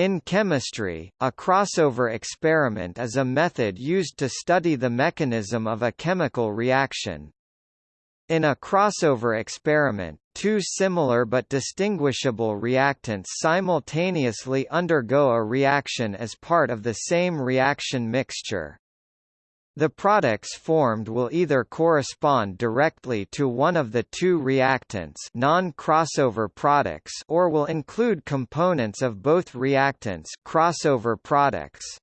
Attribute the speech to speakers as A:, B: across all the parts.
A: In chemistry, a crossover experiment is a method used to study the mechanism of a chemical reaction. In a crossover experiment, two similar but distinguishable reactants simultaneously undergo a reaction as part of the same reaction mixture. The products formed will either correspond directly to one of the two reactants non-crossover products or will include components of both reactants crossover products.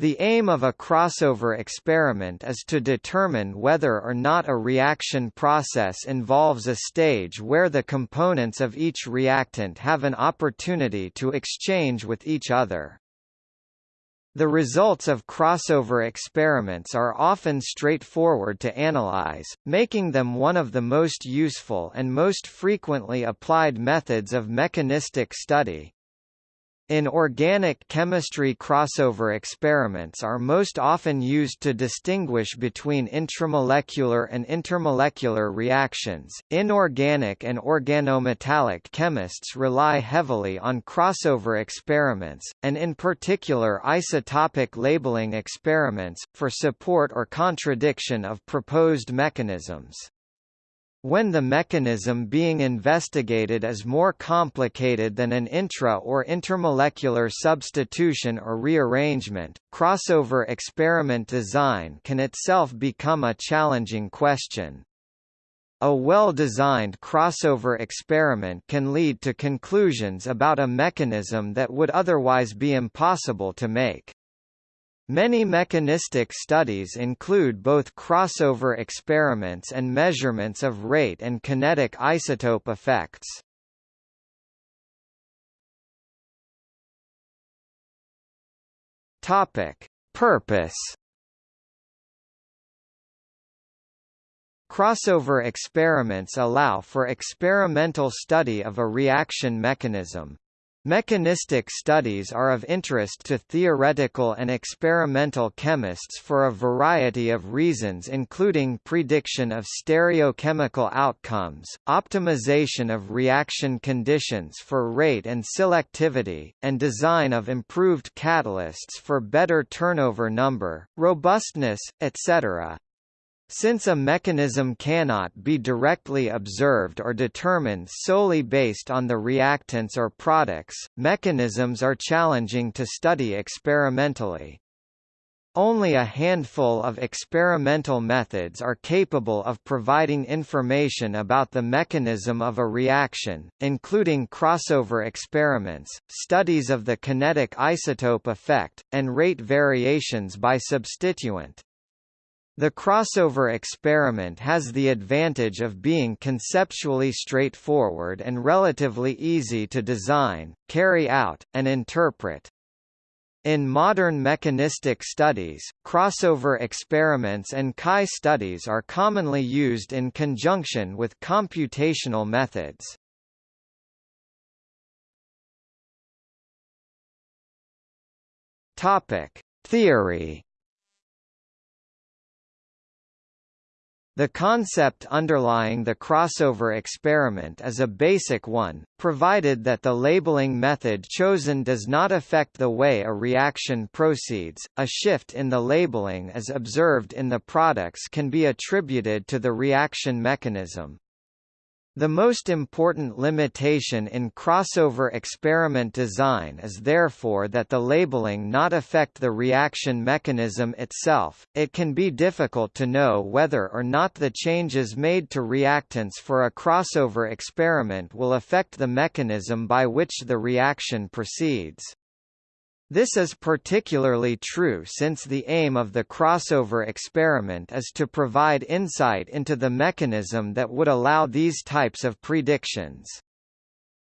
A: The aim of a crossover experiment is to determine whether or not a reaction process involves a stage where the components of each reactant have an opportunity to exchange with each other. The results of crossover experiments are often straightforward to analyze, making them one of the most useful and most frequently applied methods of mechanistic study. In organic chemistry crossover experiments are most often used to distinguish between intramolecular and intermolecular reactions. Inorganic and organometallic chemists rely heavily on crossover experiments, and in particular isotopic labeling experiments, for support or contradiction of proposed mechanisms. When the mechanism being investigated is more complicated than an intra- or intermolecular substitution or rearrangement, crossover experiment design can itself become a challenging question. A well-designed crossover experiment can lead to conclusions about a mechanism that would otherwise be impossible to make. Many mechanistic studies include both crossover experiments and measurements of rate and kinetic isotope effects. Topic: Purpose Crossover experiments allow for experimental study of a reaction mechanism, Mechanistic studies are of interest to theoretical and experimental chemists for a variety of reasons including prediction of stereochemical outcomes, optimization of reaction conditions for rate and selectivity, and design of improved catalysts for better turnover number, robustness, etc. Since a mechanism cannot be directly observed or determined solely based on the reactants or products, mechanisms are challenging to study experimentally. Only a handful of experimental methods are capable of providing information about the mechanism of a reaction, including crossover experiments, studies of the kinetic isotope effect, and rate variations by substituent. The crossover experiment has the advantage of being conceptually straightforward and relatively easy to design, carry out, and interpret. In modern mechanistic studies, crossover experiments and chi studies are commonly used in conjunction with computational methods. Topic: Theory The concept underlying the crossover experiment is a basic one, provided that the labeling method chosen does not affect the way a reaction proceeds. A shift in the labeling as observed in the products can be attributed to the reaction mechanism. The most important limitation in crossover experiment design is therefore that the labeling not affect the reaction mechanism itself. It can be difficult to know whether or not the changes made to reactants for a crossover experiment will affect the mechanism by which the reaction proceeds. This is particularly true since the aim of the crossover experiment is to provide insight into the mechanism that would allow these types of predictions.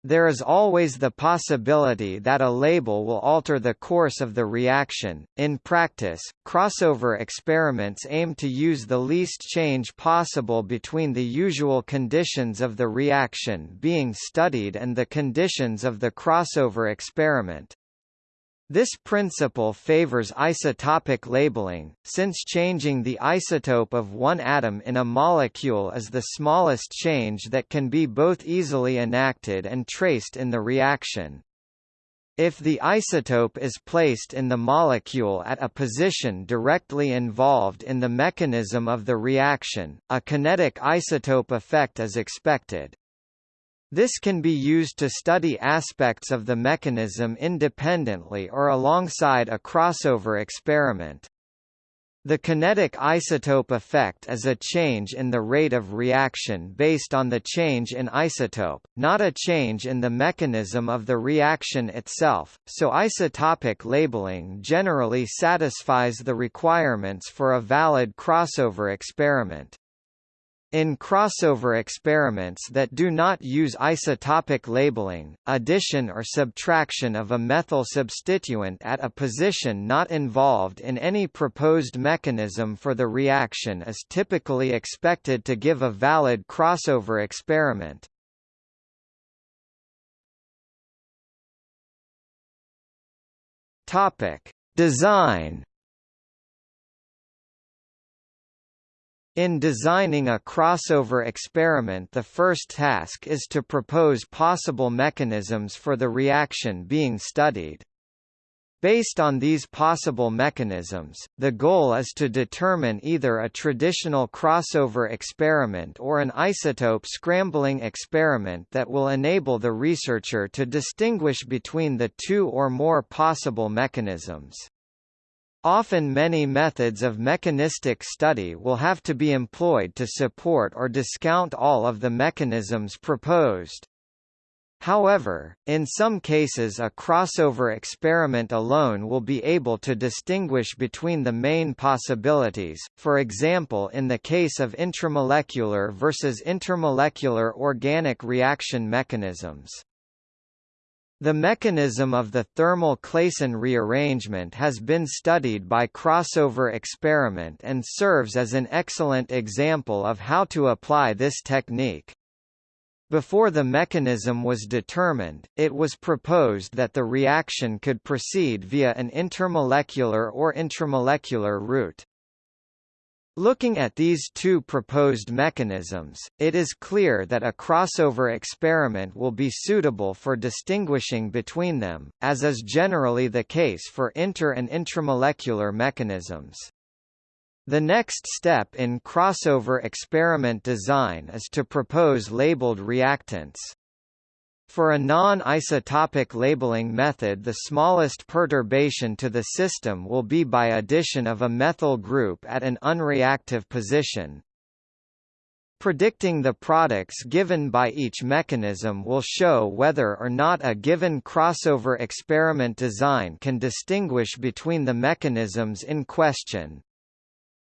A: There is always the possibility that a label will alter the course of the reaction. In practice, crossover experiments aim to use the least change possible between the usual conditions of the reaction being studied and the conditions of the crossover experiment. This principle favors isotopic labeling, since changing the isotope of one atom in a molecule is the smallest change that can be both easily enacted and traced in the reaction. If the isotope is placed in the molecule at a position directly involved in the mechanism of the reaction, a kinetic isotope effect is expected. This can be used to study aspects of the mechanism independently or alongside a crossover experiment. The kinetic isotope effect is a change in the rate of reaction based on the change in isotope, not a change in the mechanism of the reaction itself, so isotopic labeling generally satisfies the requirements for a valid crossover experiment. In crossover experiments that do not use isotopic labeling, addition or subtraction of a methyl substituent at a position not involved in any proposed mechanism for the reaction is typically expected to give a valid crossover experiment. Design In designing a crossover experiment the first task is to propose possible mechanisms for the reaction being studied. Based on these possible mechanisms, the goal is to determine either a traditional crossover experiment or an isotope scrambling experiment that will enable the researcher to distinguish between the two or more possible mechanisms. Often many methods of mechanistic study will have to be employed to support or discount all of the mechanisms proposed. However, in some cases a crossover experiment alone will be able to distinguish between the main possibilities, for example in the case of intramolecular versus intermolecular organic reaction mechanisms. The mechanism of the thermal Claisen rearrangement has been studied by crossover experiment and serves as an excellent example of how to apply this technique. Before the mechanism was determined, it was proposed that the reaction could proceed via an intermolecular or intramolecular route. Looking at these two proposed mechanisms, it is clear that a crossover experiment will be suitable for distinguishing between them, as is generally the case for inter- and intramolecular mechanisms. The next step in crossover experiment design is to propose labeled reactants. For a non-isotopic labeling method the smallest perturbation to the system will be by addition of a methyl group at an unreactive position. Predicting the products given by each mechanism will show whether or not a given crossover experiment design can distinguish between the mechanisms in question.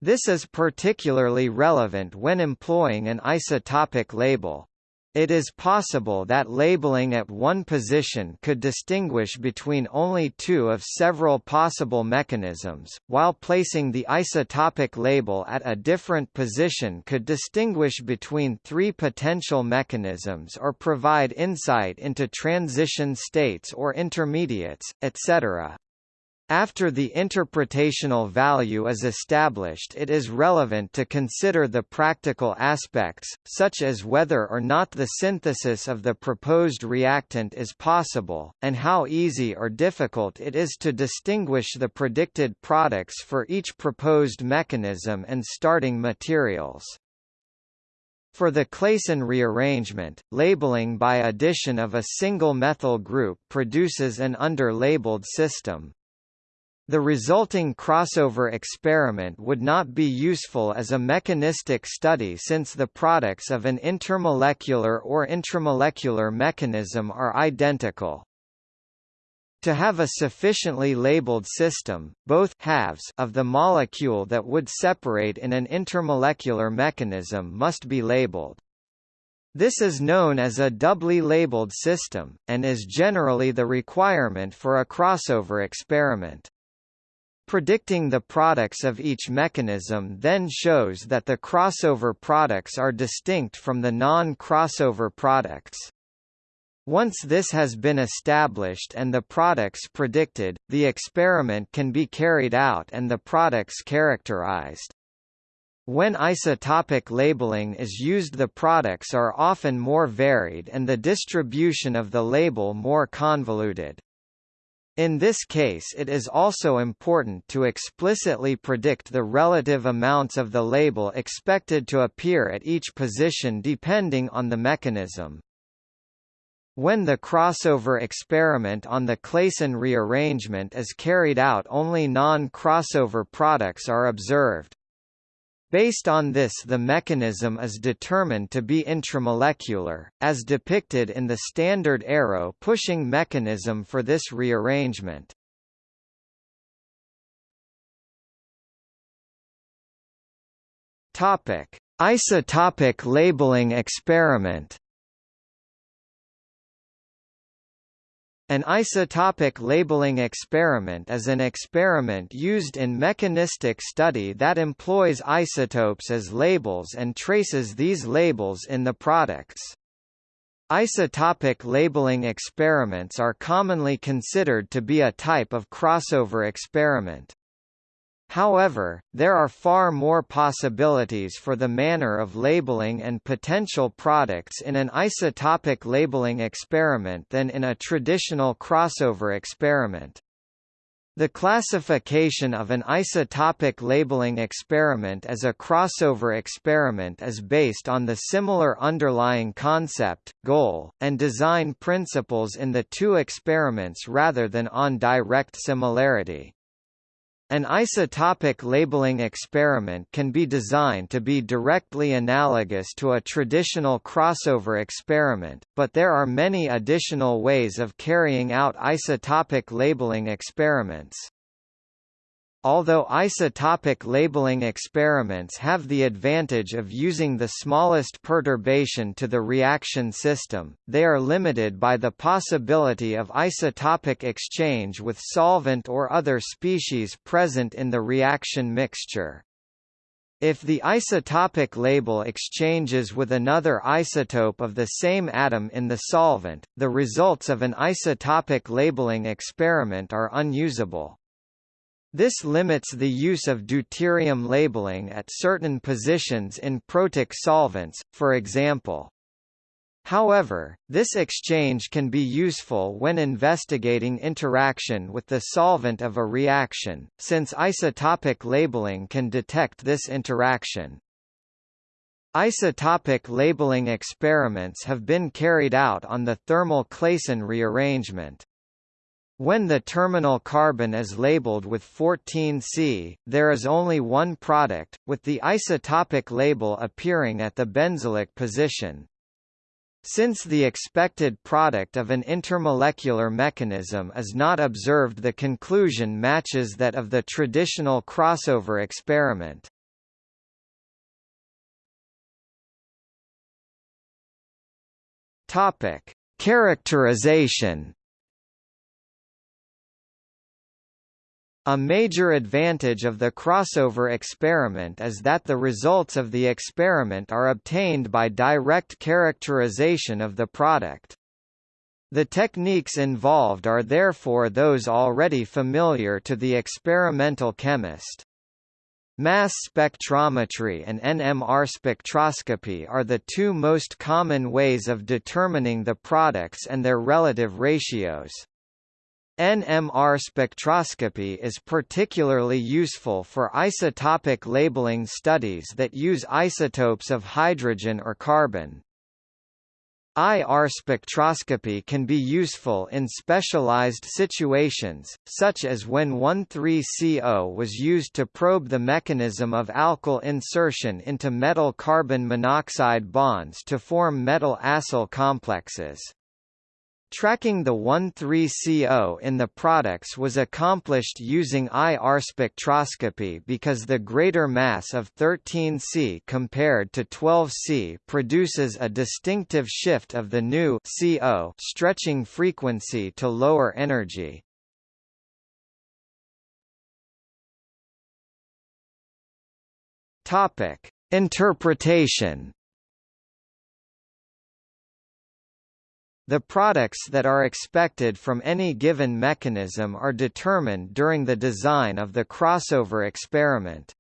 A: This is particularly relevant when employing an isotopic label. It is possible that labeling at one position could distinguish between only two of several possible mechanisms, while placing the isotopic label at a different position could distinguish between three potential mechanisms or provide insight into transition states or intermediates, etc. After the interpretational value is established it is relevant to consider the practical aspects, such as whether or not the synthesis of the proposed reactant is possible, and how easy or difficult it is to distinguish the predicted products for each proposed mechanism and starting materials. For the Claisen rearrangement, labeling by addition of a single methyl group produces an under-labeled system. The resulting crossover experiment would not be useful as a mechanistic study since the products of an intermolecular or intramolecular mechanism are identical. To have a sufficiently labeled system, both halves of the molecule that would separate in an intermolecular mechanism must be labeled. This is known as a doubly labeled system, and is generally the requirement for a crossover experiment. Predicting the products of each mechanism then shows that the crossover products are distinct from the non-crossover products. Once this has been established and the products predicted, the experiment can be carried out and the products characterized. When isotopic labeling is used the products are often more varied and the distribution of the label more convoluted. In this case it is also important to explicitly predict the relative amounts of the label expected to appear at each position depending on the mechanism. When the crossover experiment on the Claisen rearrangement is carried out only non-crossover products are observed. Based on this the mechanism is determined to be intramolecular, as depicted in the standard arrow pushing mechanism for this rearrangement. Isotopic labeling experiment An isotopic labeling experiment is an experiment used in mechanistic study that employs isotopes as labels and traces these labels in the products. Isotopic labeling experiments are commonly considered to be a type of crossover experiment. However, there are far more possibilities for the manner of labeling and potential products in an isotopic labeling experiment than in a traditional crossover experiment. The classification of an isotopic labeling experiment as a crossover experiment is based on the similar underlying concept, goal, and design principles in the two experiments rather than on direct similarity. An isotopic labeling experiment can be designed to be directly analogous to a traditional crossover experiment, but there are many additional ways of carrying out isotopic labeling experiments. Although isotopic labeling experiments have the advantage of using the smallest perturbation to the reaction system, they are limited by the possibility of isotopic exchange with solvent or other species present in the reaction mixture. If the isotopic label exchanges with another isotope of the same atom in the solvent, the results of an isotopic labeling experiment are unusable. This limits the use of deuterium labeling at certain positions in protic solvents, for example. However, this exchange can be useful when investigating interaction with the solvent of a reaction, since isotopic labeling can detect this interaction. Isotopic labeling experiments have been carried out on the thermal Claisen rearrangement. When the terminal carbon is labeled with 14C, there is only one product, with the isotopic label appearing at the benzylic position. Since the expected product of an intermolecular mechanism is not observed the conclusion matches that of the traditional crossover experiment. Characterization A major advantage of the crossover experiment is that the results of the experiment are obtained by direct characterization of the product. The techniques involved are therefore those already familiar to the experimental chemist. Mass spectrometry and NMR spectroscopy are the two most common ways of determining the products and their relative ratios. NMR spectroscopy is particularly useful for isotopic labeling studies that use isotopes of hydrogen or carbon. IR spectroscopy can be useful in specialized situations, such as when 1,3-CO was used to probe the mechanism of alkyl insertion into metal carbon monoxide bonds to form metal acyl complexes. Tracking the 1,3-CO in the products was accomplished using IR spectroscopy because the greater mass of 13C compared to 12C produces a distinctive shift of the new CO stretching frequency to lower energy. Topic: Interpretation The products that are expected from any given mechanism are determined during the design of the crossover experiment.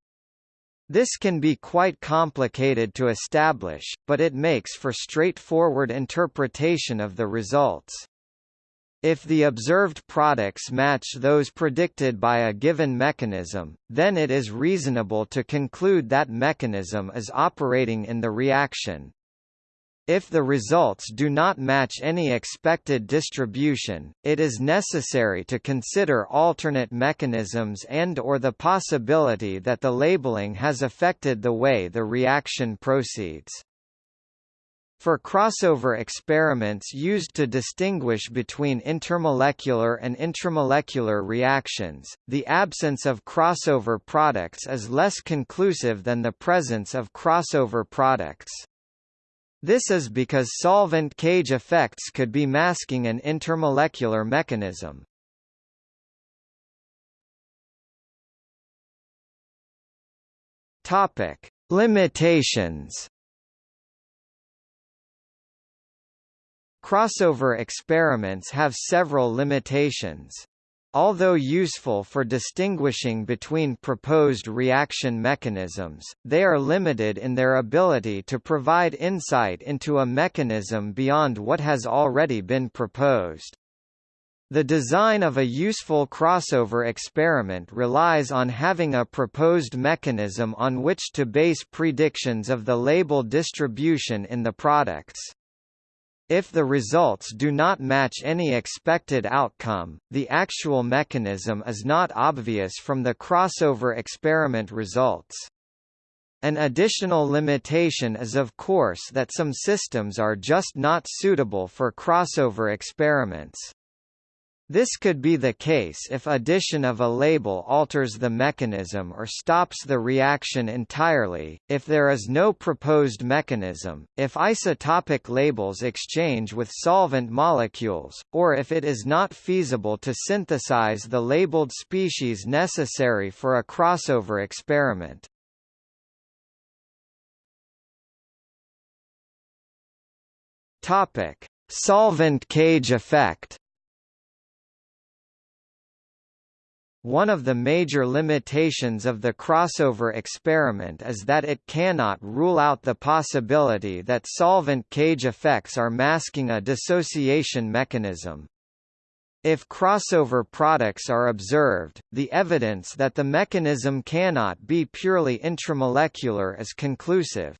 A: This can be quite complicated to establish, but it makes for straightforward interpretation of the results. If the observed products match those predicted by a given mechanism, then it is reasonable to conclude that mechanism is operating in the reaction. If the results do not match any expected distribution, it is necessary to consider alternate mechanisms and or the possibility that the labeling has affected the way the reaction proceeds. For crossover experiments used to distinguish between intermolecular and intramolecular reactions, the absence of crossover products is less conclusive than the presence of crossover products. This is because solvent cage effects could be masking an intermolecular mechanism. Topic: Limitations. Crossover experiments have several limitations. Although useful for distinguishing between proposed reaction mechanisms, they are limited in their ability to provide insight into a mechanism beyond what has already been proposed. The design of a useful crossover experiment relies on having a proposed mechanism on which to base predictions of the label distribution in the products. If the results do not match any expected outcome, the actual mechanism is not obvious from the crossover experiment results. An additional limitation is of course that some systems are just not suitable for crossover experiments. This could be the case if addition of a label alters the mechanism or stops the reaction entirely, if there is no proposed mechanism, if isotopic labels exchange with solvent molecules, or if it is not feasible to synthesize the labeled species necessary for a crossover experiment. Solvent cage effect. One of the major limitations of the crossover experiment is that it cannot rule out the possibility that solvent cage effects are masking a dissociation mechanism. If crossover products are observed, the evidence that the mechanism cannot be purely intramolecular is conclusive.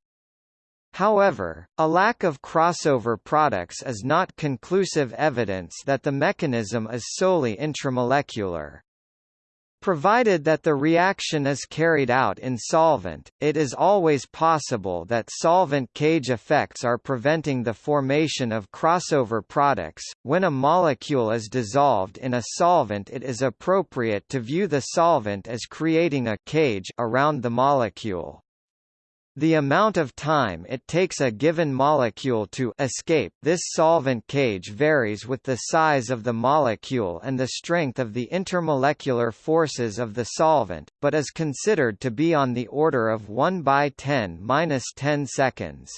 A: However, a lack of crossover products is not conclusive evidence that the mechanism is solely intramolecular. Provided that the reaction is carried out in solvent, it is always possible that solvent cage effects are preventing the formation of crossover products. When a molecule is dissolved in a solvent, it is appropriate to view the solvent as creating a cage around the molecule. The amount of time it takes a given molecule to escape this solvent cage varies with the size of the molecule and the strength of the intermolecular forces of the solvent, but is considered to be on the order of 1 by 10 10 seconds.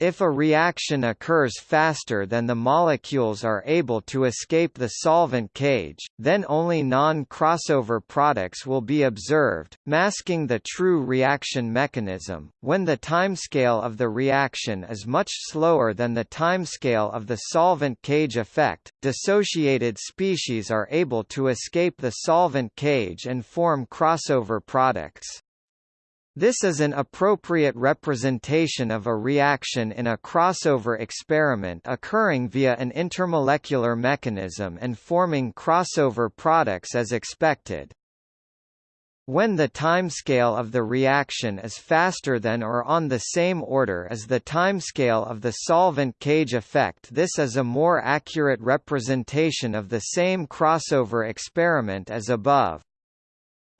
A: If a reaction occurs faster than the molecules are able to escape the solvent cage, then only non-crossover products will be observed, masking the true reaction mechanism. When the timescale of the reaction is much slower than the timescale of the solvent cage effect, dissociated species are able to escape the solvent cage and form crossover products. This is an appropriate representation of a reaction in a crossover experiment occurring via an intermolecular mechanism and forming crossover products as expected. When the timescale of the reaction is faster than or on the same order as the timescale of the solvent cage effect this is a more accurate representation of the same crossover experiment as above.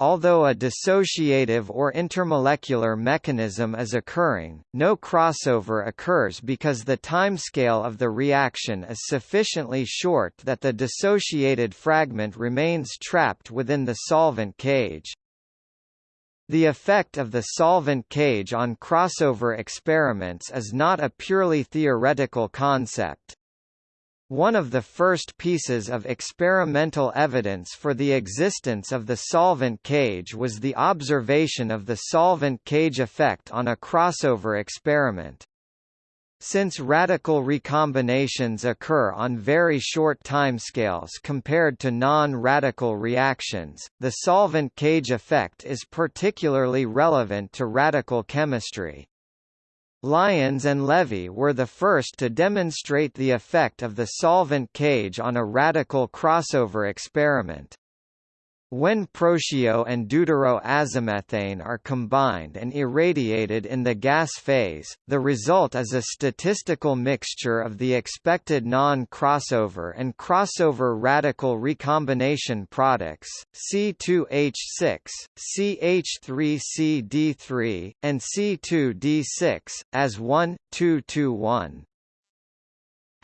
A: Although a dissociative or intermolecular mechanism is occurring, no crossover occurs because the timescale of the reaction is sufficiently short that the dissociated fragment remains trapped within the solvent cage. The effect of the solvent cage on crossover experiments is not a purely theoretical concept. One of the first pieces of experimental evidence for the existence of the solvent cage was the observation of the solvent cage effect on a crossover experiment. since radical recombinations occur on very short timescales compared to non-radical reactions, the solvent cage effect is particularly relevant to radical chemistry. Lyons and Levy were the first to demonstrate the effect of the solvent cage on a radical crossover experiment. When protio and deuteroazomethane are combined and irradiated in the gas phase, the result is a statistical mixture of the expected non-crossover and crossover radical recombination products, C2H6, CH3CD3, and C2D6, as 1, 2 to 1.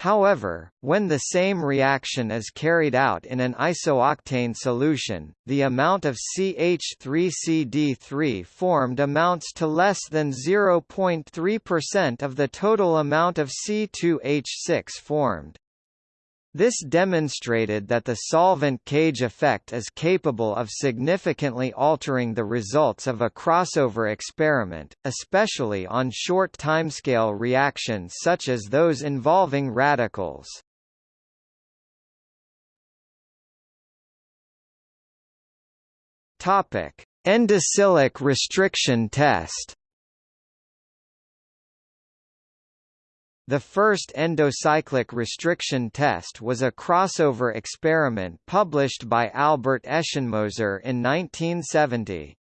A: However, when the same reaction is carried out in an isooctane solution, the amount of CH3CD3 formed amounts to less than 0.3% of the total amount of C2H6 formed. This demonstrated that the solvent cage effect is capable of significantly altering the results of a crossover experiment, especially on short timescale reactions such as those involving radicals. Endocyclic restriction test The first endocyclic restriction test was a crossover experiment published by Albert Eschenmoser in 1970.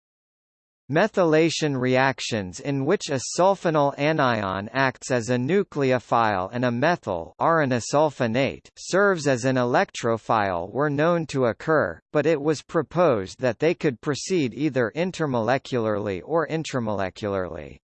A: Methylation reactions in which a sulfonyl anion acts as a nucleophile and a methyl sulfonate serves as an electrophile were known to occur, but it was proposed that they could proceed either intermolecularly or intramolecularly.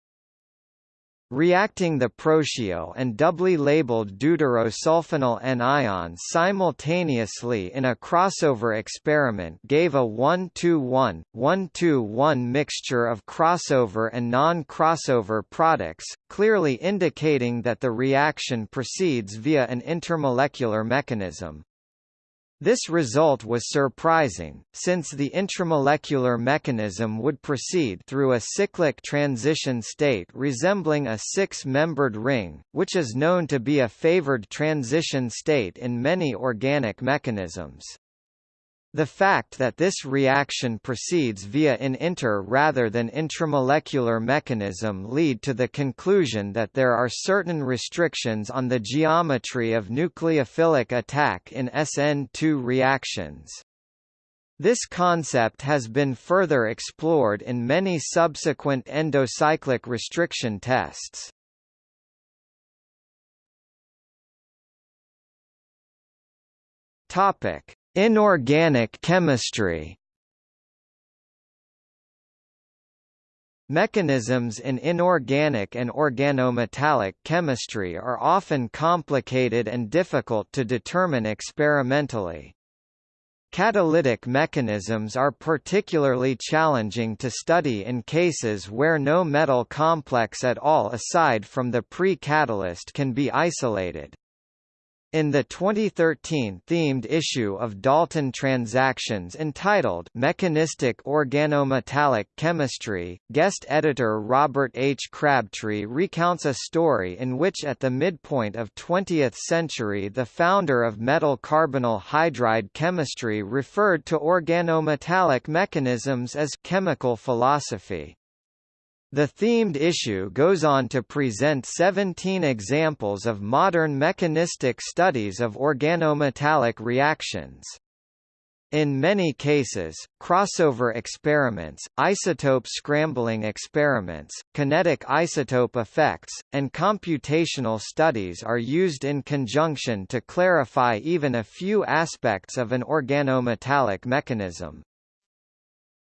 A: Reacting the protio and doubly labeled deuterosulfonyl anions simultaneously in a crossover experiment gave a 1-2-1, 1-2-1 mixture of crossover and non-crossover products, clearly indicating that the reaction proceeds via an intermolecular mechanism. This result was surprising, since the intramolecular mechanism would proceed through a cyclic transition state resembling a six-membered ring, which is known to be a favored transition state in many organic mechanisms. The fact that this reaction proceeds via an inter rather than intramolecular mechanism lead to the conclusion that there are certain restrictions on the geometry of nucleophilic attack in SN2 reactions. This concept has been further explored in many subsequent endocyclic restriction tests. Topic: Inorganic chemistry Mechanisms in inorganic and organometallic chemistry are often complicated and difficult to determine experimentally. Catalytic mechanisms are particularly challenging to study in cases where no metal complex at all aside from the pre-catalyst can be isolated. In the 2013 themed issue of Dalton Transactions entitled Mechanistic Organometallic Chemistry, guest editor Robert H. Crabtree recounts a story in which at the midpoint of 20th century the founder of metal carbonyl hydride chemistry referred to organometallic mechanisms as chemical philosophy. The themed issue goes on to present 17 examples of modern mechanistic studies of organometallic reactions. In many cases, crossover experiments, isotope scrambling experiments, kinetic isotope effects, and computational studies are used in conjunction to clarify even a few aspects of an organometallic mechanism.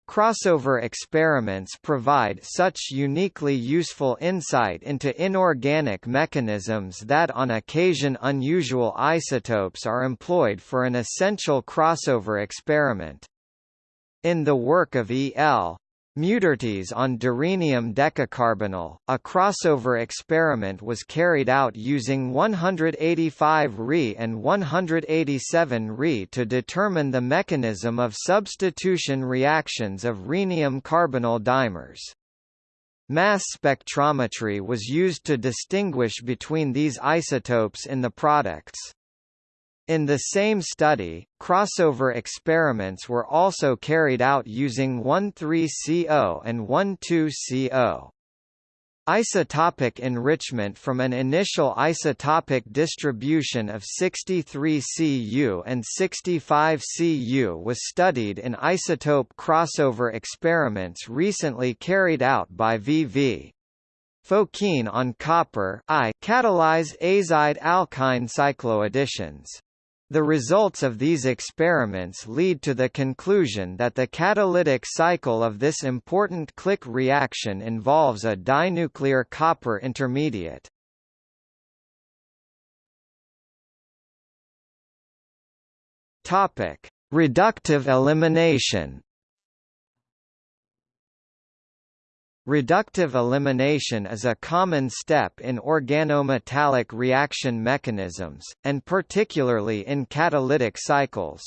A: Crossover experiments provide such uniquely useful insight into inorganic mechanisms that on occasion unusual isotopes are employed for an essential crossover experiment. In the work of E. L. Muetterties on dirhenium decacarbonyl, a crossover experiment was carried out using 185 Re and 187 Re to determine the mechanism of substitution reactions of rhenium carbonyl dimers. Mass spectrometry was used to distinguish between these isotopes in the products. In the same study, crossover experiments were also carried out using 1,3-CO and 1,2-CO. Isotopic enrichment from an initial isotopic distribution of 63 Cu and 65 Cu was studied in isotope crossover experiments recently carried out by V.V. Fokin on copper I catalyze azide alkyne cycloadditions. The results of these experiments lead to the conclusion that the catalytic cycle of this important click reaction involves a dinuclear copper intermediate. Topic: Reductive elimination. Reductive elimination is a common step in organometallic reaction mechanisms, and particularly in catalytic cycles.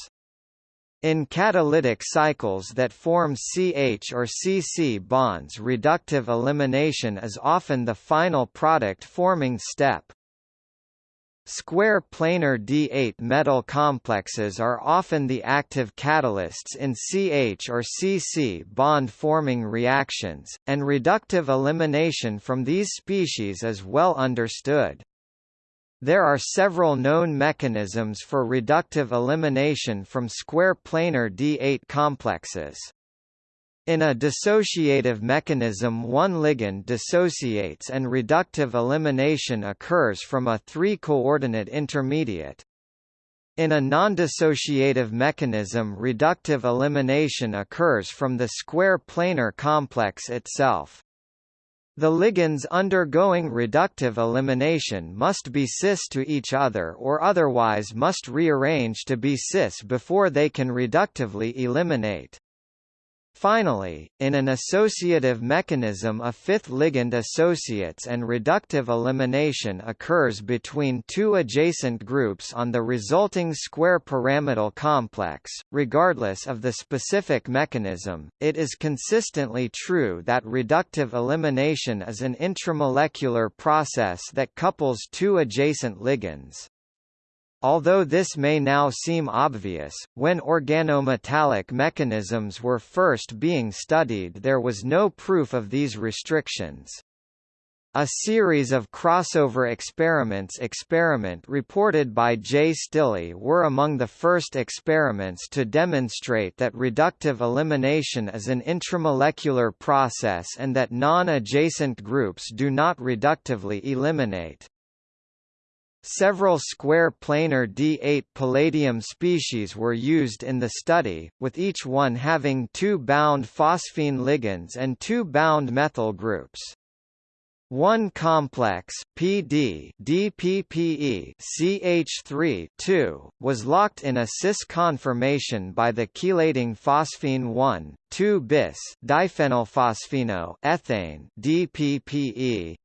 A: In catalytic cycles that form CH or CC bonds reductive elimination is often the final product forming step. Square planar D8 metal complexes are often the active catalysts in CH or CC bond-forming reactions, and reductive elimination from these species is well understood. There are several known mechanisms for reductive elimination from square planar D8 complexes. In a dissociative mechanism one ligand dissociates and reductive elimination occurs from a three-coordinate intermediate. In a non-dissociative mechanism reductive elimination occurs from the square planar complex itself. The ligands undergoing reductive elimination must be cis to each other or otherwise must rearrange to be cis before they can reductively eliminate. Finally, in an associative mechanism a fifth ligand associates and reductive elimination occurs between two adjacent groups on the resulting square pyramidal complex. Regardless of the specific mechanism, it is consistently true that reductive elimination is an intramolecular process that couples two adjacent ligands. Although this may now seem obvious, when organometallic mechanisms were first being studied there was no proof of these restrictions. A series of crossover experiments experiment reported by J. Stille were among the first experiments to demonstrate that reductive elimination is an intramolecular process and that non-adjacent groups do not reductively eliminate. Several square planar D8 palladium species were used in the study, with each one having two bound phosphine ligands and two bound methyl groups. One complex PD DPPE CH3 2 was locked in a cis conformation by the chelating phosphine 1 2 bis diphenylphosphino ethane DPPE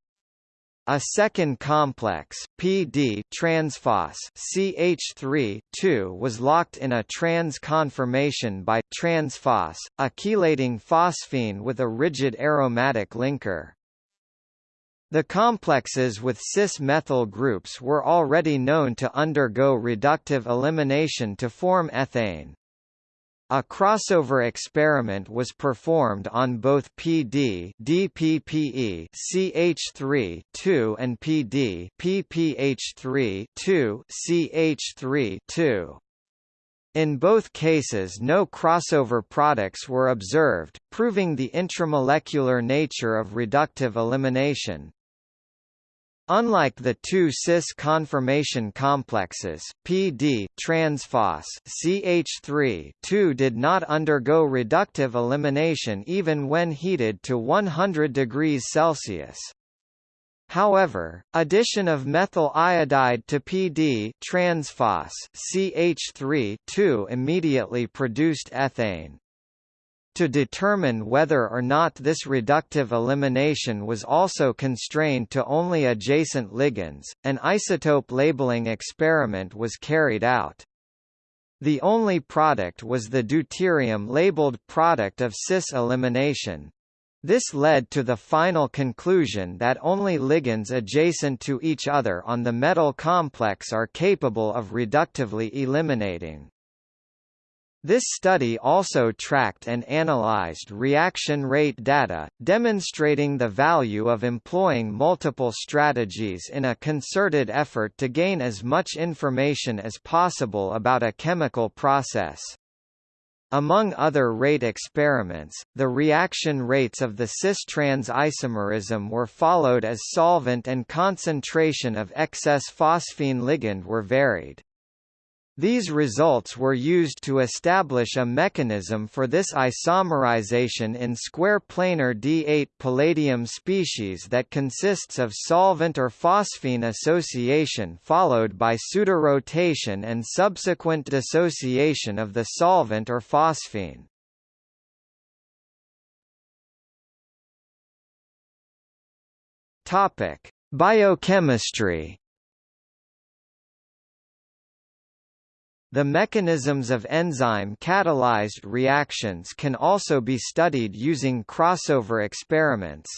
A: a second complex, PD transphos CH3 2 was locked in a trans conformation by transphos, a chelating phosphine with a rigid aromatic linker. The complexes with cis-methyl groups were already known to undergo reductive elimination to form ethane. A crossover experiment was performed on both PD DPPE CH3 2 and PD PPH3 2 CH3 2. In both cases no crossover products were observed, proving the intramolecular nature of reductive elimination. Unlike the two cis conformation complexes, PD transphos CH3 2 did not undergo reductive elimination even when heated to 100 degrees Celsius. However, addition of methyl iodide to PD transphos CH3 2 immediately produced ethane. To determine whether or not this reductive elimination was also constrained to only adjacent ligands, an isotope labeling experiment was carried out. The only product was the deuterium labeled product of cis elimination. This led to the final conclusion that only ligands adjacent to each other on the metal complex are capable of reductively eliminating. This study also tracked and analyzed reaction rate data, demonstrating the value of employing multiple strategies in a concerted effort to gain as much information as possible about a chemical process. Among other rate experiments, the reaction rates of the cis-trans isomerism were followed as solvent and concentration of excess phosphine ligand were varied. These results were used to establish a mechanism for this isomerization in square planar D8 palladium species that consists of solvent or phosphine association followed by pseudorotation and subsequent dissociation of the solvent or phosphine. Biochemistry The mechanisms of enzyme-catalyzed reactions can also be studied using crossover experiments.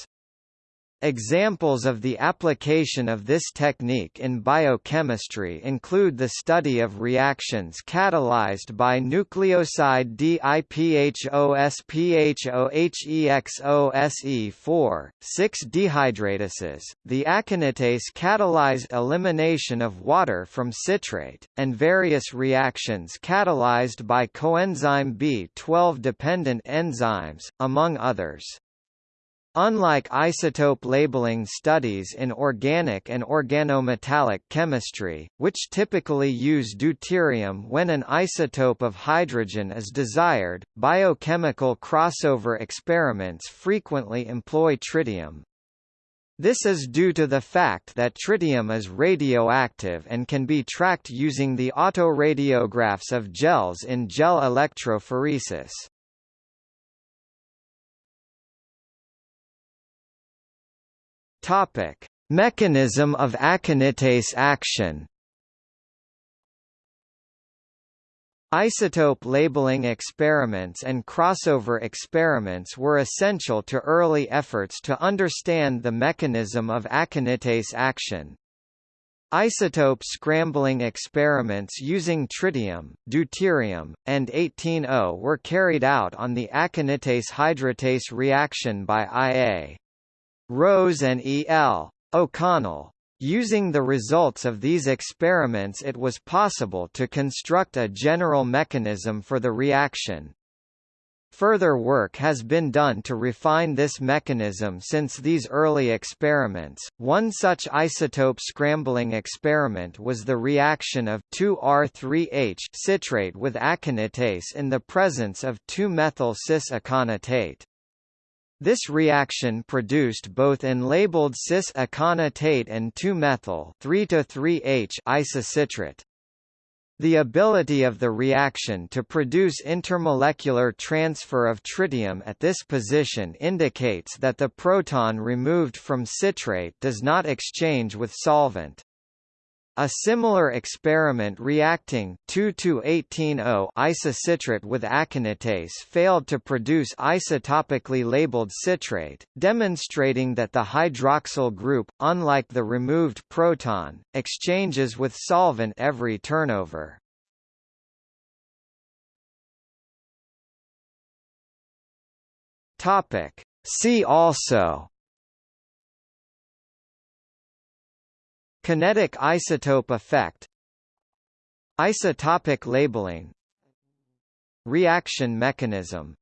A: Examples of the application of this technique in biochemistry include the study of reactions catalyzed by nucleoside DIPHOSPHOHEXOSE4, 6-dehydratases, the aconitase catalyzed elimination of water from citrate, and various reactions catalyzed by coenzyme B12-dependent enzymes, among others. Unlike isotope labeling studies in organic and organometallic chemistry, which typically use deuterium when an isotope of hydrogen is desired, biochemical crossover experiments frequently employ tritium. This is due to the fact that tritium is radioactive and can be tracked using the autoradiographs of gels in gel electrophoresis. Topic: Mechanism of aconitase action. Isotope labeling experiments and crossover experiments were essential to early efforts to understand the mechanism of aconitase action. Isotope scrambling experiments using tritium, deuterium, and 18O were carried out on the aconitate hydratase reaction by IA. Rose and E. L. O'Connell. Using the results of these experiments it was possible to construct a general mechanism for the reaction. Further work has been done to refine this mechanism since these early experiments. One such isotope scrambling experiment was the reaction of 2R3H citrate with aconitase in the presence of 2-methyl cis-aconitate. This reaction produced both enlabeled cis-aconitate and 2-methyl 3-3H isocitrate. The ability of the reaction to produce intermolecular transfer of tritium at this position indicates that the proton removed from citrate does not exchange with solvent. A similar experiment reacting 2,2,18O isocitrate with aconitase failed to produce isotopically labeled citrate, demonstrating that the hydroxyl group, unlike the removed proton, exchanges with solvent every turnover. See also Kinetic isotope effect Isotopic labeling Reaction mechanism